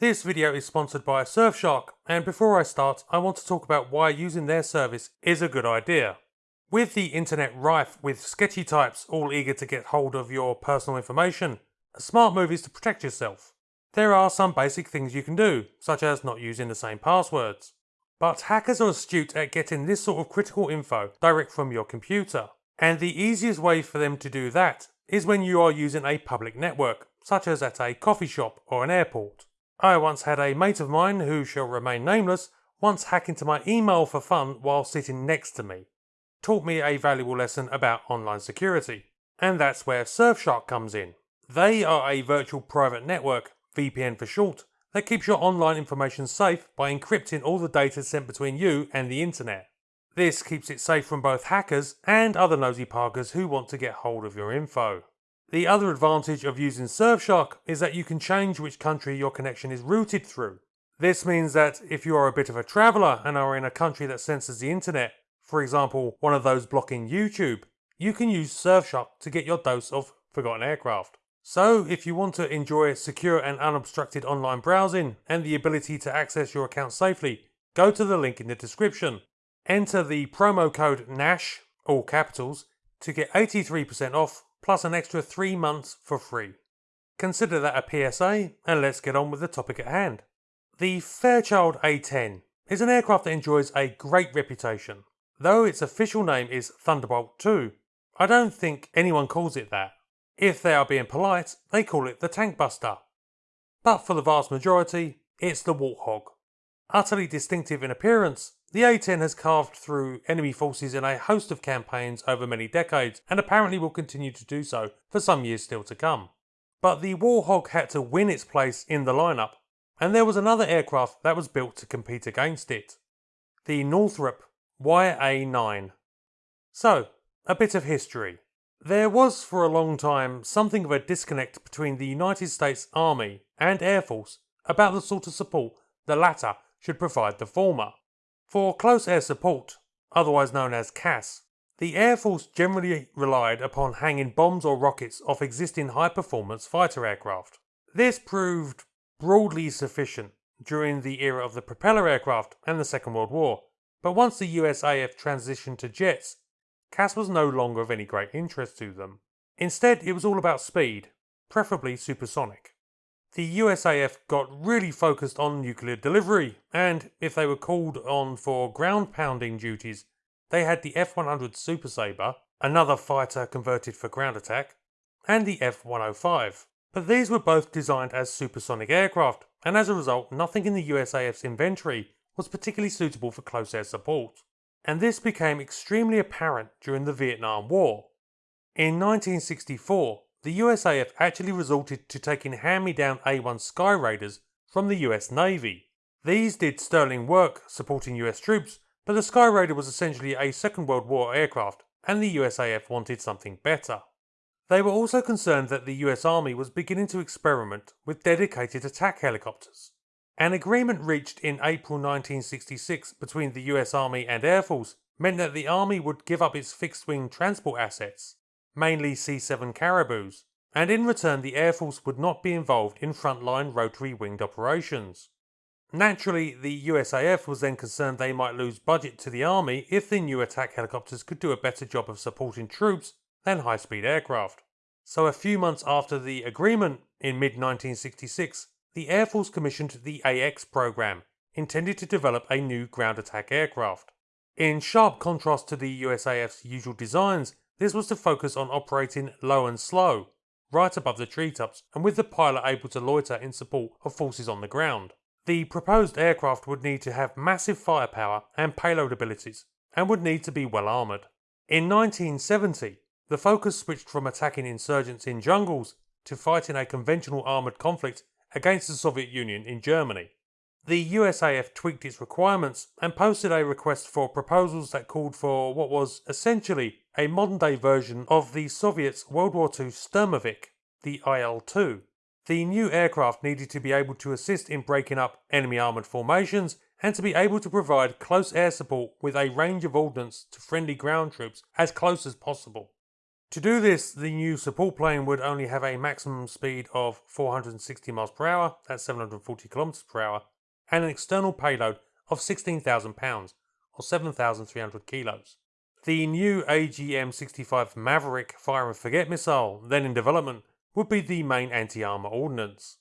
This video is sponsored by Surfshark, and before I start, I want to talk about why using their service is a good idea. With the internet rife with sketchy types all eager to get hold of your personal information, a smart move is to protect yourself. There are some basic things you can do, such as not using the same passwords. But hackers are astute at getting this sort of critical info direct from your computer. And the easiest way for them to do that is when you are using a public network, such as at a coffee shop or an airport. I once had a mate of mine, who shall remain nameless, once hack into my email for fun while sitting next to me. Taught me a valuable lesson about online security. And that's where Surfshark comes in. They are a virtual private network, VPN for short, that keeps your online information safe by encrypting all the data sent between you and the internet. This keeps it safe from both hackers and other nosy parkers who want to get hold of your info. The other advantage of using Surfshark is that you can change which country your connection is routed through. This means that if you are a bit of a traveller and are in a country that censors the internet, for example one of those blocking YouTube, you can use Surfshark to get your dose of forgotten aircraft. So if you want to enjoy secure and unobstructed online browsing and the ability to access your account safely, go to the link in the description. Enter the promo code NASH, all capitals, to get 83% off plus an extra 3 months for free. Consider that a PSA and let's get on with the topic at hand. The Fairchild A10 is an aircraft that enjoys a great reputation. Though its official name is Thunderbolt 2, I don't think anyone calls it that. If they are being polite, they call it the Tank Buster. But for the vast majority, it's the Warthog. Utterly distinctive in appearance, the A-10 has carved through enemy forces in a host of campaigns over many decades and apparently will continue to do so for some years still to come. But the Warthog had to win its place in the lineup, and there was another aircraft that was built to compete against it. The Northrop YA-9. So, a bit of history. There was for a long time something of a disconnect between the United States Army and Air Force about the sort of support the latter should provide the former. For close air support, otherwise known as CAS, the Air Force generally relied upon hanging bombs or rockets off existing high performance fighter aircraft. This proved broadly sufficient during the era of the propeller aircraft and the Second World War, but once the USAF transitioned to jets CAS was no longer of any great interest to them. Instead, it was all about speed, preferably supersonic. The USAF got really focused on nuclear delivery, and if they were called on for ground pounding duties, they had the F 100 Super Sabre, another fighter converted for ground attack, and the F 105. But these were both designed as supersonic aircraft, and as a result, nothing in the USAF's inventory was particularly suitable for close air support and this became extremely apparent during the Vietnam War. In 1964, the USAF actually resorted to taking hand-me-down A-1 Skyraiders from the US Navy. These did sterling work supporting US troops, but the Skyraider was essentially a Second World War aircraft and the USAF wanted something better. They were also concerned that the US Army was beginning to experiment with dedicated attack helicopters. An agreement reached in April 1966 between the US Army and Air Force meant that the Army would give up its fixed-wing transport assets, mainly C-7 Caribous, and in return the Air Force would not be involved in frontline rotary-winged operations. Naturally, the USAF was then concerned they might lose budget to the Army if the new attack helicopters could do a better job of supporting troops than high-speed aircraft. So a few months after the agreement, in mid-1966, the Air Force commissioned the AX program, intended to develop a new ground attack aircraft. In sharp contrast to the USAF's usual designs, this was to focus on operating low and slow, right above the treetops and with the pilot able to loiter in support of forces on the ground. The proposed aircraft would need to have massive firepower and payload abilities, and would need to be well armoured. In 1970, the focus switched from attacking insurgents in jungles to fighting a conventional armoured conflict against the Soviet Union in Germany. The USAF tweaked its requirements and posted a request for proposals that called for what was essentially a modern day version of the Soviets' World War II Sturmovik, the IL 2. The new aircraft needed to be able to assist in breaking up enemy armoured formations and to be able to provide close air support with a range of ordnance to friendly ground troops as close as possible. To do this, the new support plane would only have a maximum speed of 460 miles per hour, that's 740 kilometers per hour, and an external payload of 16,000 pounds, or 7,300 kilos. The new AGM-65 Maverick fire and forget missile, then in development, would be the main anti-armor ordnance.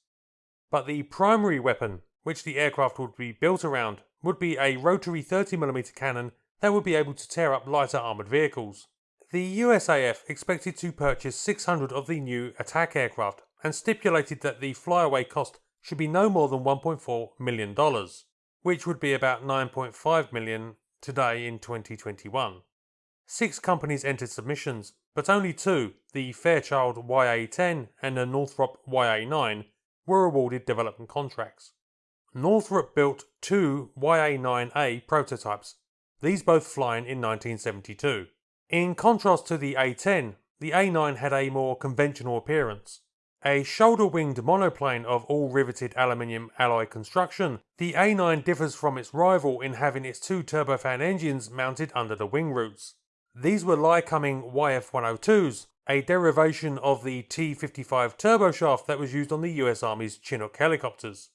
But the primary weapon, which the aircraft would be built around, would be a rotary 30mm cannon that would be able to tear up lighter armoured vehicles. The USAF expected to purchase 600 of the new attack aircraft and stipulated that the flyaway cost should be no more than $1.4 million, which would be about 9.5 million today in 2021. Six companies entered submissions, but only two, the Fairchild YA-10 and the Northrop YA-9, were awarded development contracts. Northrop built two YA-9A prototypes, these both flying in 1972. In contrast to the A10, the A9 had a more conventional appearance. A shoulder-winged monoplane of all-riveted aluminium alloy construction, the A9 differs from its rival in having its two turbofan engines mounted under the wing roots. These were Lycoming YF-102s, a derivation of the T-55 turboshaft that was used on the US Army's Chinook helicopters.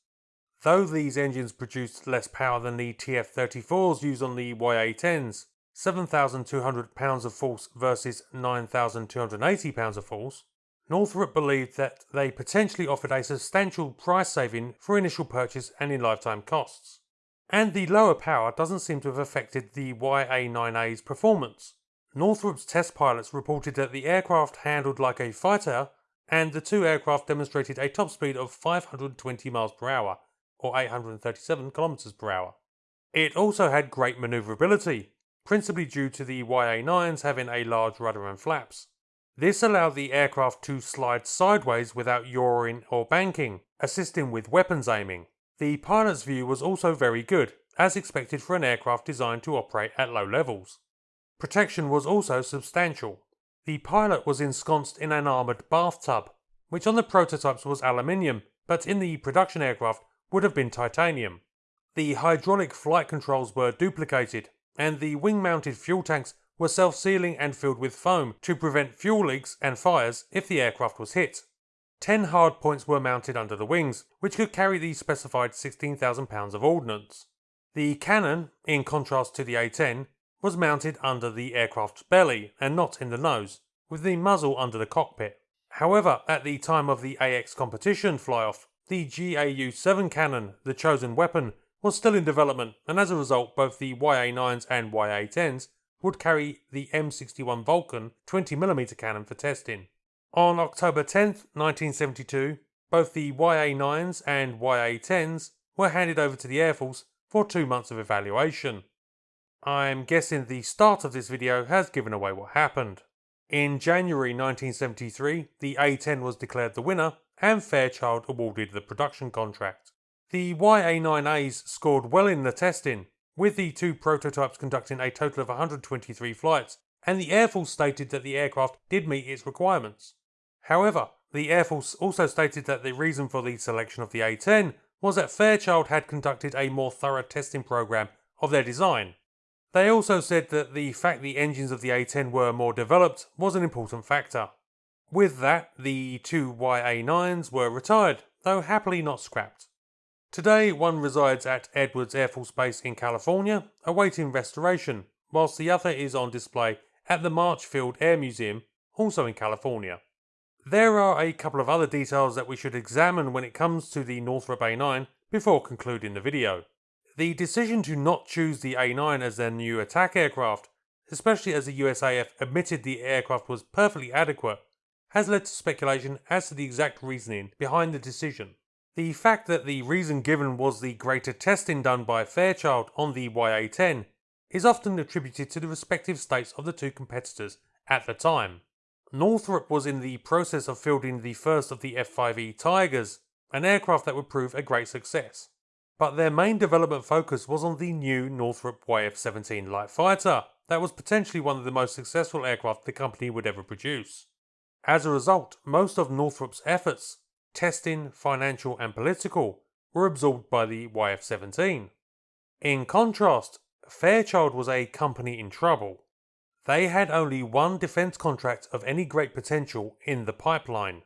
Though these engines produced less power than the TF-34s used on the YA-10s, 7,200 pounds of force versus 9,280 pounds of force, Northrop believed that they potentially offered a substantial price saving for initial purchase and in lifetime costs. And the lower power doesn't seem to have affected the YA-9A's performance. Northrop's test pilots reported that the aircraft handled like a fighter and the two aircraft demonstrated a top speed of 520 miles per hour or 837 kilometers per hour. It also had great maneuverability, principally due to the YA-9s having a large rudder and flaps. This allowed the aircraft to slide sideways without yawing or banking, assisting with weapons aiming. The pilot's view was also very good, as expected for an aircraft designed to operate at low levels. Protection was also substantial. The pilot was ensconced in an armoured bathtub, which on the prototypes was aluminium, but in the production aircraft would have been titanium. The hydraulic flight controls were duplicated, and the wing-mounted fuel tanks were self-sealing and filled with foam to prevent fuel leaks and fires if the aircraft was hit. Ten hardpoints were mounted under the wings, which could carry the specified 16,000 pounds of ordnance. The cannon, in contrast to the A-10, was mounted under the aircraft's belly and not in the nose, with the muzzle under the cockpit. However, at the time of the AX competition fly-off, the GAU-7 cannon, the chosen weapon, was still in development and as a result both the YA-9s and YA-10s would carry the M61 Vulcan 20mm cannon for testing. On October 10, 1972, both the YA-9s and YA-10s were handed over to the Air Force for two months of evaluation. I'm guessing the start of this video has given away what happened. In January 1973, the A-10 was declared the winner and Fairchild awarded the production contract. The YA-9As scored well in the testing, with the two prototypes conducting a total of 123 flights, and the Air Force stated that the aircraft did meet its requirements. However, the Air Force also stated that the reason for the selection of the A-10 was that Fairchild had conducted a more thorough testing program of their design. They also said that the fact the engines of the A-10 were more developed was an important factor. With that, the two YA-9s were retired, though happily not scrapped. Today, one resides at Edwards Air Force Base in California, awaiting restoration, whilst the other is on display at the March Field Air Museum, also in California. There are a couple of other details that we should examine when it comes to the Northrop A9 before concluding the video. The decision to not choose the A9 as their new attack aircraft, especially as the USAF admitted the aircraft was perfectly adequate, has led to speculation as to the exact reasoning behind the decision. The fact that the reason given was the greater testing done by Fairchild on the YA-10 is often attributed to the respective states of the two competitors at the time. Northrop was in the process of fielding the first of the F-5E Tigers, an aircraft that would prove a great success. But their main development focus was on the new Northrop YF-17 light fighter, that was potentially one of the most successful aircraft the company would ever produce. As a result, most of Northrop's efforts testing, financial and political, were absorbed by the YF-17. In contrast, Fairchild was a company in trouble. they had only one defense contract of any great potential in the pipeline,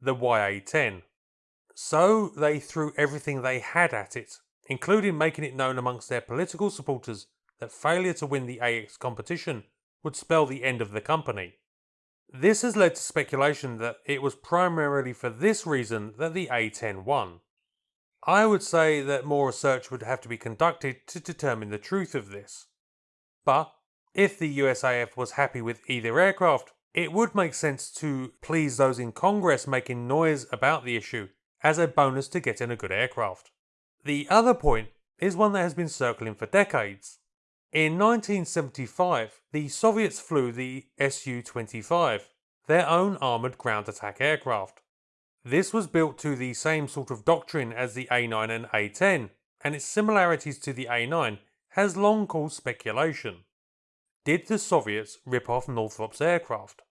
the YA-10. So they threw everything they had at it, including making it known amongst their political supporters that failure to win the AX competition would spell the end of the company. This has led to speculation that it was primarily for this reason that the A10 won. I would say that more research would have to be conducted to determine the truth of this. But if the USAF was happy with either aircraft, it would make sense to please those in Congress making noise about the issue as a bonus to getting a good aircraft. The other point is one that has been circling for decades. In 1975, the Soviets flew the Su-25, their own armoured ground attack aircraft. This was built to the same sort of doctrine as the A9 and A10, and its similarities to the A9 has long caused speculation. Did the Soviets rip off Northrop's aircraft?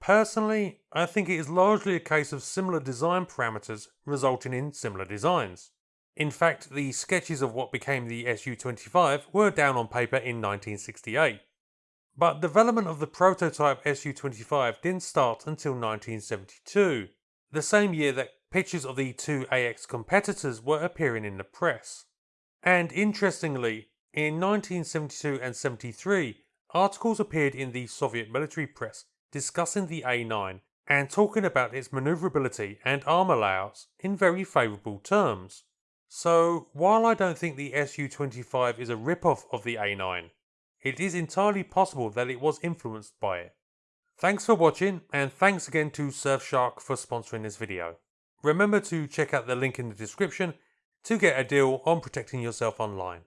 Personally, I think it is largely a case of similar design parameters resulting in similar designs. In fact, the sketches of what became the Su-25 were down on paper in 1968. But development of the prototype Su-25 didn't start until 1972, the same year that pictures of the two AX competitors were appearing in the press. And interestingly, in 1972 and 73, articles appeared in the Soviet military press discussing the A9 and talking about its maneuverability and armour layouts in very favourable terms. So, while I don't think the Su-25 is a rip-off of the A9, it is entirely possible that it was influenced by it. Thanks for watching and thanks again to Surfshark for sponsoring this video. Remember to check out the link in the description to get a deal on protecting yourself online.